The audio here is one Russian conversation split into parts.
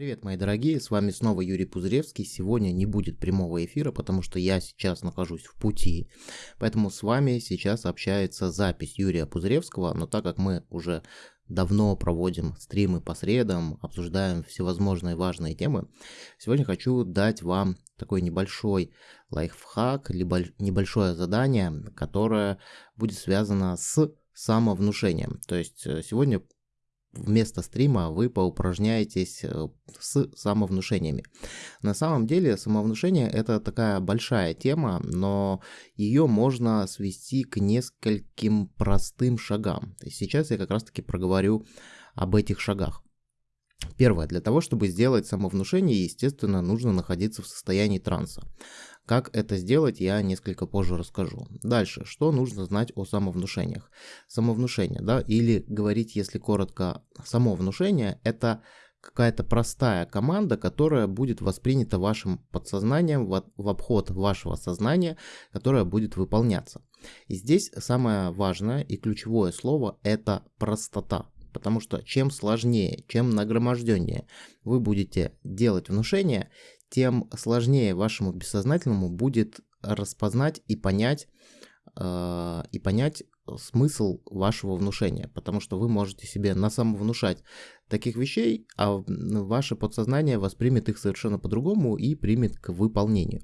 Привет, мои дорогие, с вами снова Юрий Пузыревский. Сегодня не будет прямого эфира, потому что я сейчас нахожусь в пути. Поэтому с вами сейчас общается запись Юрия Пузыревского, но так как мы уже давно проводим стримы по средам, обсуждаем всевозможные важные темы, сегодня хочу дать вам такой небольшой лайфхак, либо небольшое задание, которое будет связано с самовнушением. То есть э, сегодня вместо стрима вы поупражняетесь э, с самовнушениями. На самом деле самовнушение это такая большая тема, но ее можно свести к нескольким простым шагам. сейчас я как раз таки проговорю об этих шагах. Первое. Для того, чтобы сделать самовнушение, естественно, нужно находиться в состоянии транса. Как это сделать, я несколько позже расскажу. Дальше, что нужно знать о самовнушениях? Самовнушение, да, или говорить, если коротко, само внушение – это какая-то простая команда, которая будет воспринята вашим подсознанием в обход вашего сознания, которая будет выполняться. И здесь самое важное и ключевое слово – это простота. Потому что чем сложнее, чем нагроможденнее вы будете делать внушение, тем сложнее вашему бессознательному будет распознать и понять, э, и понять смысл вашего внушения, потому что вы можете себе на самовнушать таких вещей, а ваше подсознание воспримет их совершенно по-другому и примет к выполнению.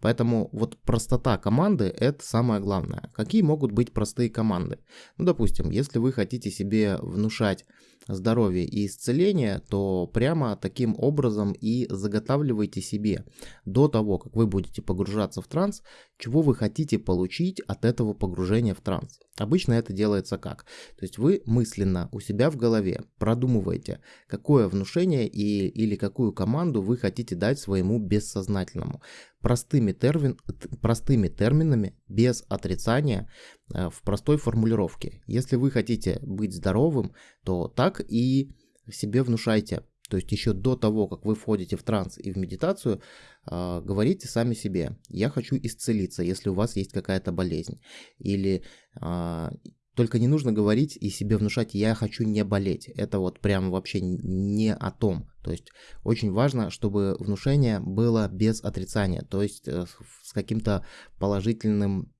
Поэтому вот простота команды – это самое главное. Какие могут быть простые команды? Ну, допустим, если вы хотите себе внушать здоровье и исцеление, то прямо таким образом и заготавливайте себе до того, как вы будете погружаться в транс, чего вы хотите получить от этого погружения в транс. Обычно это делается как? То есть вы мысленно у себя в голове продумываете, какое внушение и, или какую команду вы хотите дать своему бессознательному. Простыми, термин, простыми терминами, без отрицания, э, в простой формулировке. Если вы хотите быть здоровым, то так и себе внушайте. То есть еще до того, как вы входите в транс и в медитацию, э, говорите сами себе, я хочу исцелиться, если у вас есть какая-то болезнь. Или э, только не нужно говорить и себе внушать, я хочу не болеть. Это вот прям вообще не о том. То есть очень важно, чтобы внушение было без отрицания, то есть э, с каким-то положительным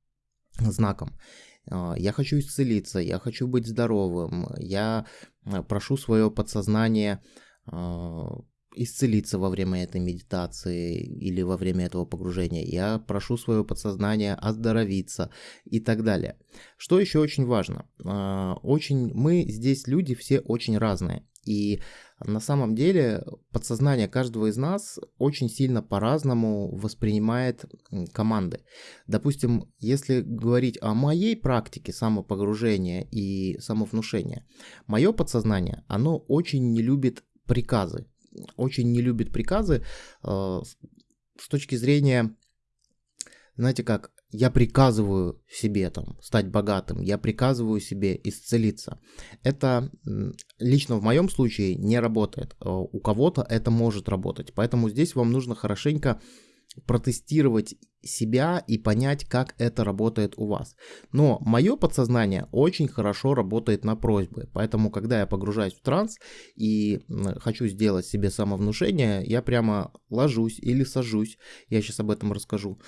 знаком. А, я хочу исцелиться, я хочу быть здоровым, я э, прошу свое подсознание а, исцелиться во время этой медитации или во время этого погружения. Я прошу свое подсознание оздоровиться и так далее. Что еще очень важно? А, очень мы здесь люди все очень разные. И на самом деле подсознание каждого из нас очень сильно по-разному воспринимает команды. Допустим, если говорить о моей практике самопогружения и самовнушения, мое подсознание, оно очень не любит приказы очень не любит приказы э, с точки зрения, знаете как, я приказываю себе там стать богатым, я приказываю себе исцелиться. Это лично в моем случае не работает. Э, у кого-то это может работать. Поэтому здесь вам нужно хорошенько протестировать себя и понять, как это работает у вас. Но мое подсознание очень хорошо работает на просьбы, поэтому когда я погружаюсь в транс и хочу сделать себе самовнушение, я прямо ложусь или сажусь, я сейчас об этом расскажу,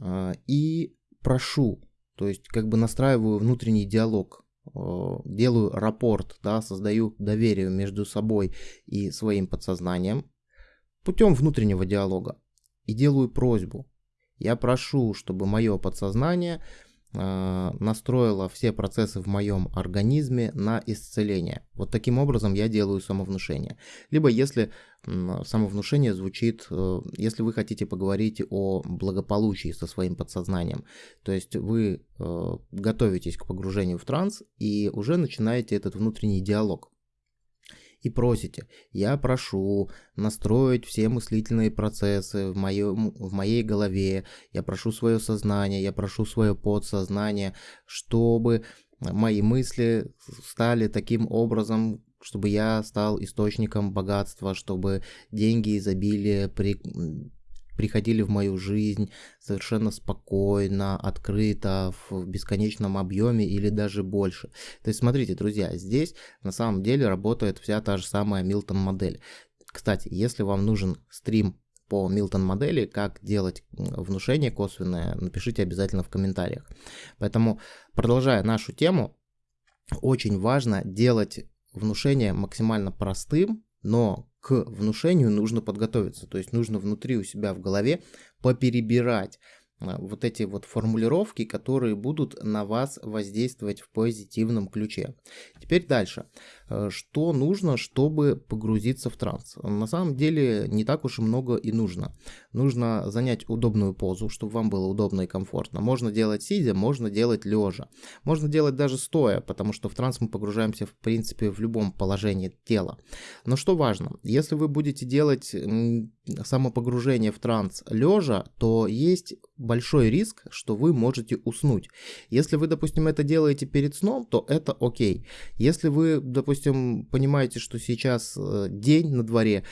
а, и прошу, то есть как бы настраиваю внутренний диалог, а, делаю рапорт, да, создаю доверие между собой и своим подсознанием путем внутреннего диалога и делаю просьбу. Я прошу, чтобы мое подсознание э, настроило все процессы в моем организме на исцеление. Вот таким образом я делаю самовнушение. Либо если самовнушение звучит, э, если вы хотите поговорить о благополучии со своим подсознанием, то есть вы э, готовитесь к погружению в транс и уже начинаете этот внутренний диалог и просите, я прошу настроить все мыслительные процессы в, моем, в моей голове, я прошу свое сознание, я прошу свое подсознание, чтобы мои мысли стали таким образом, чтобы я стал источником богатства, чтобы деньги, изобилие при, приходили в мою жизнь совершенно спокойно, открыто, в бесконечном объеме или даже больше. То есть смотрите, друзья, здесь на самом деле работает вся та же самая Милтон модель. Кстати, если вам нужен стрим по Милтон модели, как делать внушение косвенное, напишите обязательно в комментариях. Поэтому, продолжая нашу тему, очень важно делать внушение максимально простым, но к внушению нужно подготовиться. То есть нужно внутри у себя в голове поперебирать а, вот эти вот формулировки, которые будут на вас воздействовать в позитивном ключе. Теперь дальше. Э, что нужно, чтобы погрузиться в транс? На самом деле не так уж и много и нужно. Нужно занять удобную позу, чтобы вам было удобно и комфортно. Можно делать сидя, можно делать лежа. Можно делать даже стоя, потому что в транс мы погружаемся в принципе в любом положении тела. Но что важно, если вы будете делать самопогружение в транс лежа, то есть большой риск, что вы можете уснуть. Если вы, допустим, это делаете перед сном, то это окей. Если вы, допустим, понимаете, что сейчас э, день на дворе,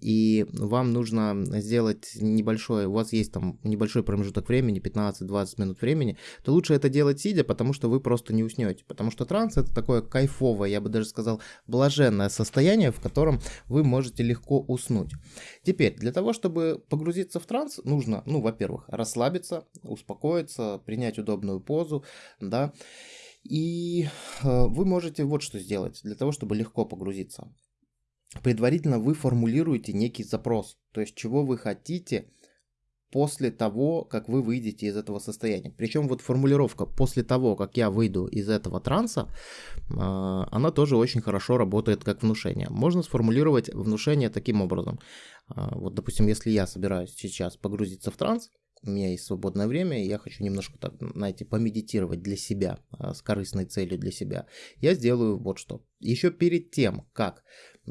и вам нужно сделать небольшой, у вас есть там небольшой промежуток времени, 15-20 минут времени, то лучше это делать сидя, потому что вы просто не уснете. Потому что транс это такое кайфовое, я бы даже сказал, блаженное состояние, в котором вы можете легко уснуть. Теперь, для того, чтобы погрузиться в транс, нужно, ну, во-первых, расслабиться, успокоиться, принять удобную позу, да, и э, вы можете вот что сделать для того, чтобы легко погрузиться. Предварительно вы формулируете некий запрос, то есть чего вы хотите после того, как вы выйдете из этого состояния. Причем вот формулировка «после того, как я выйду из этого транса», а, она тоже очень хорошо работает как внушение. Можно сформулировать внушение таким образом. А, вот, допустим, если я собираюсь сейчас погрузиться в транс, у меня есть свободное время, и я хочу немножко, так, знаете, помедитировать для себя, а, с корыстной целью для себя, я сделаю вот что. Еще перед тем, как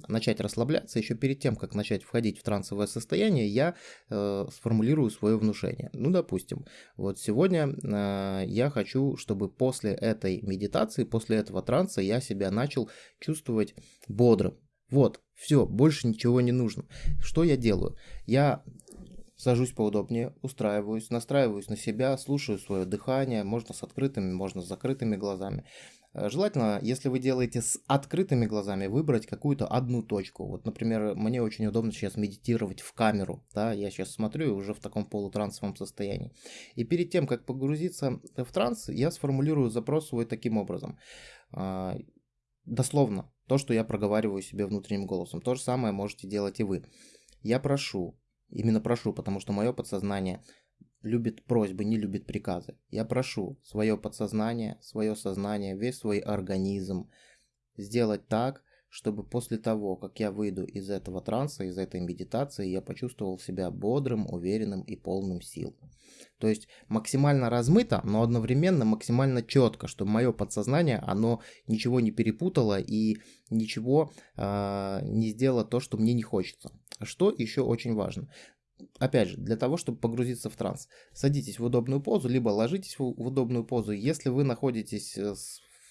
начать расслабляться, еще перед тем, как начать входить в трансовое состояние, я э, сформулирую свое внушение. Ну, допустим, вот сегодня э, я хочу, чтобы после этой медитации, после этого транса я себя начал чувствовать бодрым. Вот, все, больше ничего не нужно. Что я делаю? Я Сажусь поудобнее, устраиваюсь, настраиваюсь на себя, слушаю свое дыхание, можно с открытыми, можно с закрытыми глазами. Э, желательно, если вы делаете с открытыми глазами, выбрать какую-то одну точку. Вот, например, мне очень удобно сейчас медитировать в камеру. Да? Я сейчас смотрю уже в таком полутрансовом состоянии. И перед тем, как погрузиться в транс, я сформулирую запрос свой таким образом. А, дословно, то, что я проговариваю себе внутренним голосом. То же самое можете делать и вы. Я прошу Именно прошу, потому что мое подсознание любит просьбы, не любит приказы. Я прошу свое подсознание, свое сознание, весь свой организм сделать так, чтобы после того, как я выйду из этого транса, из этой медитации, я почувствовал себя бодрым, уверенным и полным сил. То есть максимально размыто, но одновременно максимально четко, чтобы мое подсознание, оно ничего не перепутало и ничего э, не сделало то, что мне не хочется. Что еще очень важно? Опять же, для того, чтобы погрузиться в транс, садитесь в удобную позу, либо ложитесь в удобную позу. Если вы находитесь э,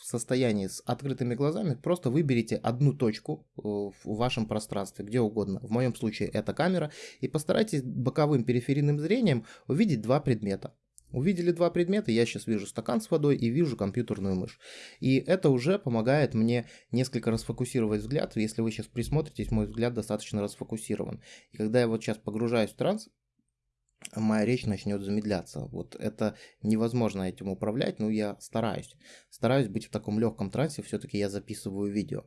состоянии с открытыми глазами, просто выберите одну точку э, в вашем пространстве, где угодно. В моем случае это камера. И постарайтесь боковым периферийным зрением увидеть два предмета. Увидели два предмета, я сейчас вижу стакан с водой и вижу компьютерную мышь. И это уже помогает мне несколько расфокусировать взгляд. Если вы сейчас присмотритесь, мой взгляд достаточно расфокусирован. И когда я вот сейчас погружаюсь в транс, моя речь начнет замедляться. Вот это невозможно этим управлять, но я стараюсь. Стараюсь быть в таком легком трансе, все-таки я записываю видео.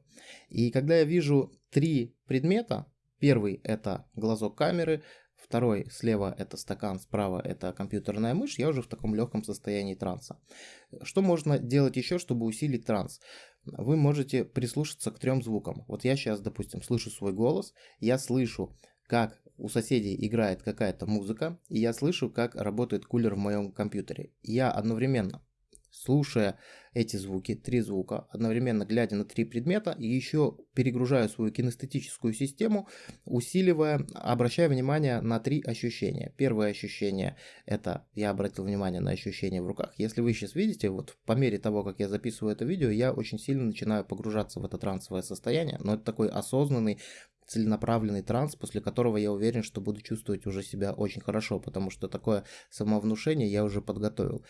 И когда я вижу три предмета, первый это глазок камеры, второй слева это стакан, справа это компьютерная мышь, я уже в таком легком состоянии транса. Что можно делать еще, чтобы усилить транс? Вы можете прислушаться к трем звукам. Вот я сейчас, допустим, слышу свой голос, я слышу, как у соседей играет какая-то музыка, и я слышу, как работает кулер в моем компьютере. Я одновременно, слушая эти звуки, три звука, одновременно глядя на три предмета, и еще перегружаю свою кинестетическую систему, усиливая, обращая внимание на три ощущения. Первое ощущение это я обратил внимание на ощущения в руках. Если вы сейчас видите, вот по мере того, как я записываю это видео, я очень сильно начинаю погружаться в это трансовое состояние, но это такой осознанный целенаправленный транс, после которого я уверен, что буду чувствовать уже себя очень хорошо, потому что такое самовнушение я уже подготовил.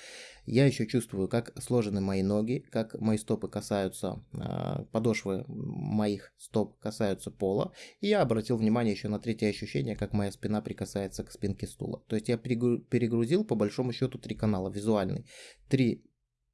Я еще чувствую, как сложены мои ноги, как мои стопы касаются, э, подошвы моих стоп касаются пола. И я обратил внимание еще на третье ощущение, как моя спина прикасается к спинке стула. То есть я перегрузил по большому счету три канала, визуальный. Три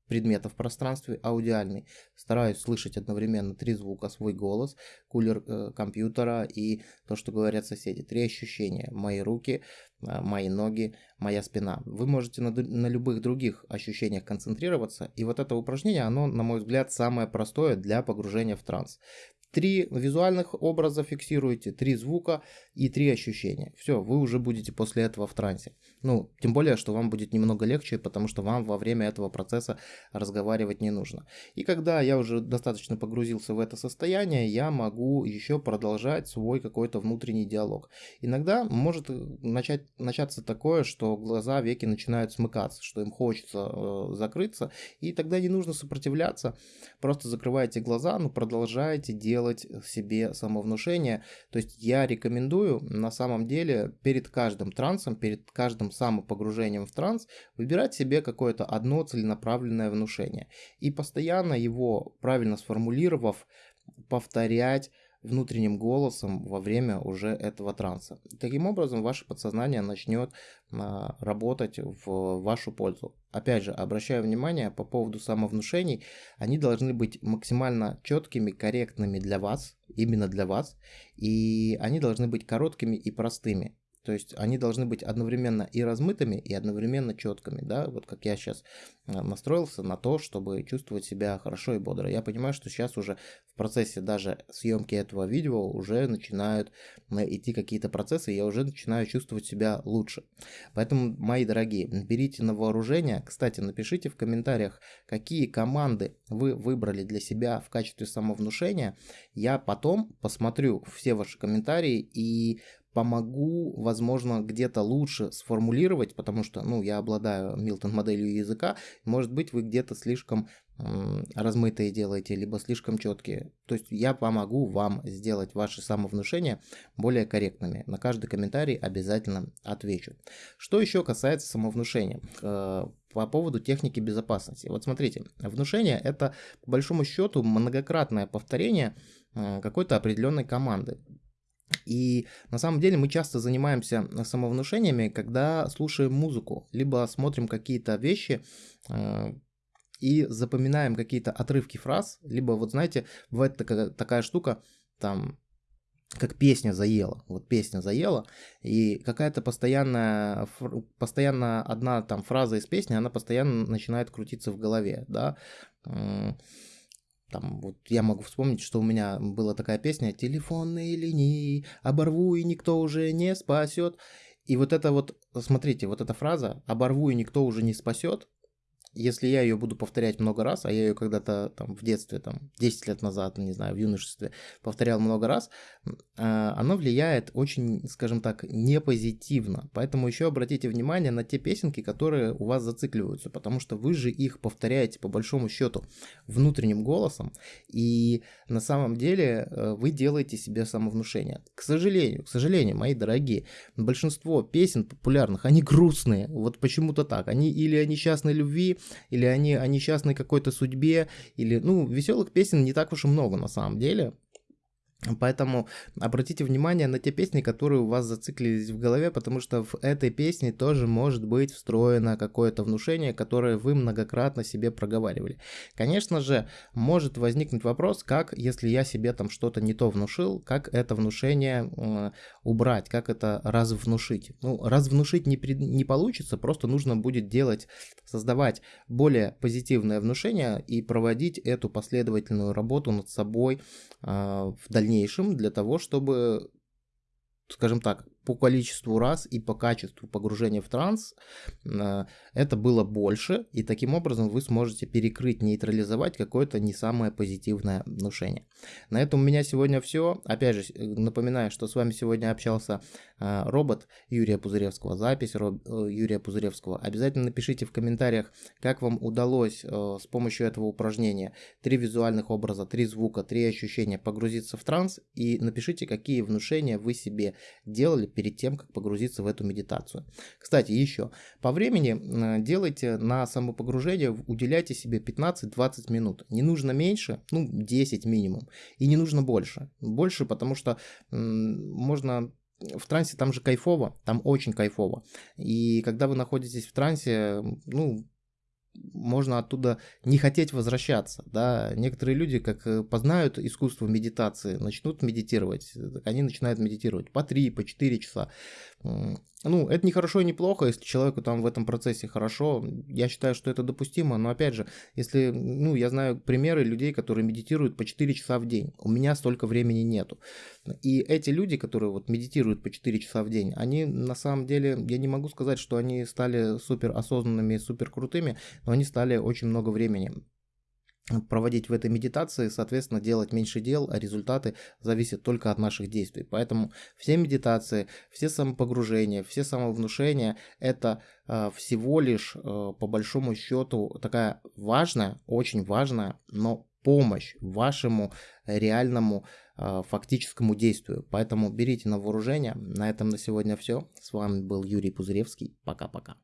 предмета в пространстве, аудиальный. Стараюсь слышать одновременно три звука, свой голос, кулер э, компьютера и то, что говорят соседи. Три ощущения. Мои руки, э, мои ноги, моя спина. Вы можете на, на любых других ощущениях концентрироваться. И вот это упражнение, оно, на мой взгляд, самое простое для погружения в транс. Три визуальных образа фиксируете, три звука и три ощущения. Все, вы уже будете после этого в трансе. Ну, тем более, что вам будет немного легче, потому что вам во время этого процесса разговаривать не нужно. И когда я уже достаточно погрузился в это состояние, я могу еще продолжать свой какой-то внутренний диалог. Иногда может начать, начаться такое, что глаза, веки начинают смыкаться, что им хочется э, закрыться, и тогда не нужно сопротивляться, просто закрывайте глаза, но продолжайте делать делать себе самовнушение. То есть я рекомендую на самом деле перед каждым трансом, перед каждым самопогружением в транс выбирать себе какое-то одно целенаправленное внушение. И постоянно его, правильно сформулировав, повторять внутренним голосом во время уже этого транса. Таким образом, ваше подсознание начнет а, работать в вашу пользу. Опять же, обращаю внимание по поводу самовнушений, они должны быть максимально четкими, корректными для вас, именно для вас, и они должны быть короткими и простыми. То есть они должны быть одновременно и размытыми, и одновременно четкими, да, вот как я сейчас э, настроился на то, чтобы чувствовать себя хорошо и бодро. Я понимаю, что сейчас уже в процессе даже съемки этого видео уже начинают э, идти какие-то процессы, и я уже начинаю чувствовать себя лучше. Поэтому, мои дорогие, берите на вооружение. Кстати, напишите в комментариях, какие команды вы выбрали для себя в качестве самовнушения. Я потом посмотрю все ваши комментарии и помогу, возможно, где-то лучше сформулировать, потому что, ну, я обладаю Милтон моделью языка, может быть, вы где-то слишком размытые делаете, либо слишком четкие. То есть я помогу вам сделать ваши самовнушения более корректными. На каждый комментарий обязательно отвечу. Что еще касается самовнушения? Э, по поводу техники безопасности. Вот смотрите, внушение это по большому счету многократное повторение э, какой-то определенной команды. И на самом деле мы часто занимаемся самовнушениями, когда слушаем музыку, либо смотрим какие-то вещи э, и запоминаем какие-то отрывки фраз, либо вот знаете, бывает такая, такая штука, там, как песня заела, вот песня заела, и какая-то постоянная, постоянно одна там фраза из песни, она постоянно начинает крутиться в голове, да, там, вот я могу вспомнить, что у меня была такая песня «Телефонные линии, оборву и никто уже не спасет». И вот это вот, смотрите, вот эта фраза «оборву и никто уже не спасет», если я ее буду повторять много раз, а я ее когда-то там в детстве, там 10 лет назад, не знаю, в юношестве повторял много раз, а, оно влияет очень, скажем так, не позитивно. Поэтому еще обратите внимание на те песенки, которые у вас зацикливаются, потому что вы же их повторяете по большому счету внутренним голосом, и на самом деле э, вы делаете себе самовнушение. К сожалению, к сожалению, мои дорогие, большинство песен популярных, они грустные, вот почему-то так. Они или о несчастной любви, или они о несчастной какой-то судьбе, или, ну, веселых песен не так уж и много на самом деле. Поэтому обратите внимание на те песни, которые у вас зациклились в голове, потому что в этой песне тоже может быть встроено какое-то внушение, которое вы многократно себе проговаривали. Конечно же, может возникнуть вопрос, как, если я себе там что-то не то внушил, как это внушение э, убрать, как это развнушить. Ну, развнушить не, при, не получится, просто нужно будет делать, создавать более позитивное внушение и проводить эту последовательную работу над собой э, в дальнейшем дальнейшем для того, чтобы, скажем так, по количеству раз и по качеству погружения в транс э, это было больше, и таким образом вы сможете перекрыть, нейтрализовать какое-то не самое позитивное внушение. На этом у меня сегодня все. Опять же, напоминаю, что с вами сегодня общался э, робот Юрия Пузыревского, запись э, Юрия Пузыревского. Обязательно напишите в комментариях, как вам удалось с помощью этого упражнения три визуальных образа, три звука, три ощущения погрузиться в транс, и напишите, какие внушения вы себе делали перед тем, как погрузиться в эту медитацию. Кстати, еще, по времени делайте на самопогружение, уделяйте себе 15-20 минут. Не нужно меньше, ну 10 минимум, и не нужно больше. Больше, потому что можно в трансе там же кайфово, там очень кайфово. И когда вы находитесь в трансе, ну, можно оттуда не хотеть возвращаться. Да? Некоторые люди, как э, познают искусство медитации, начнут медитировать, они начинают медитировать по 3, по 4 часа. Ну, это не хорошо и не плохо, если человеку там в этом процессе хорошо. Я считаю, что это допустимо, но опять же, если, ну, я знаю примеры людей, которые медитируют по 4 часа в день. У меня столько времени нету. И эти люди, которые вот медитируют по 4 часа в день, они на самом деле, я не могу сказать, что они стали супер осознанными, супер крутыми, но они стали очень много времени проводить в этой медитации, соответственно, делать меньше дел, а результаты зависят только от наших действий. Поэтому все медитации, все самопогружения, все самовнушения – это э, всего лишь, э, по большому счету, такая важная, очень важная, но помощь вашему реальному э, фактическому действию. Поэтому берите на вооружение. На этом на сегодня все. С вами был Юрий Пузыревский. Пока-пока.